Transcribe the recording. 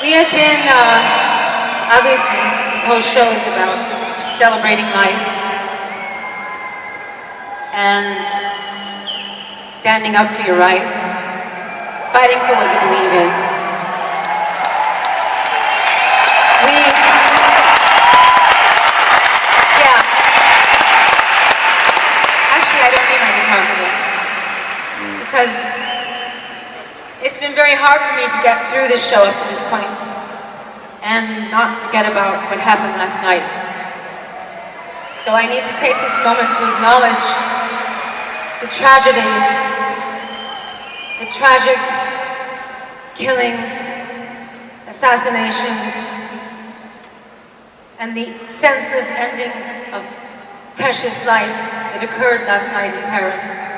We have been, uh, obviously, this whole show is about celebrating life and standing up for your rights, fighting for what you believe in. We, yeah. Actually, I don't need my guitar for this because it's been very hard for me to get through this show up to this point and not forget about what happened last night. So I need to take this moment to acknowledge the tragedy, the tragic killings, assassinations, and the senseless ending of precious life that occurred last night in Paris.